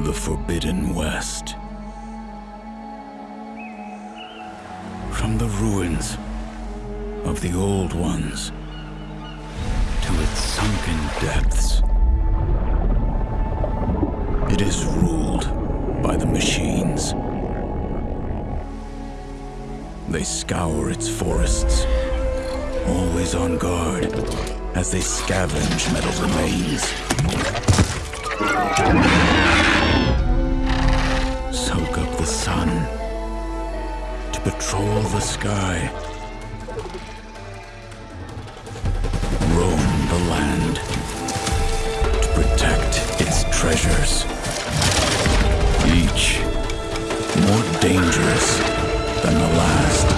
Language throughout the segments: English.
the Forbidden West. From the ruins of the Old Ones to its sunken depths. It is ruled by the machines. They scour its forests, always on guard as they scavenge metal remains. To patrol the sky. Roam the land to protect its treasures. Each more dangerous than the last.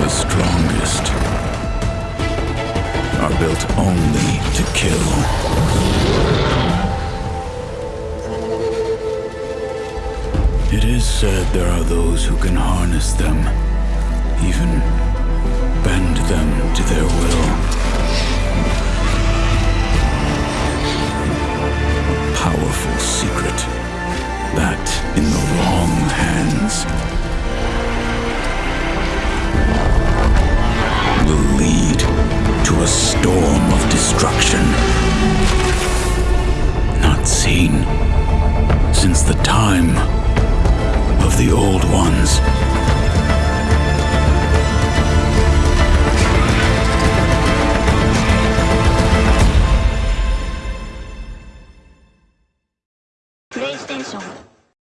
The strongest are built only to kill. It is said there are those who can harness them, even bend them to their will. Powerful secret that, in the wrong hands, will lead to a storm of destruction. Not seen since the time the old ones. PlayStation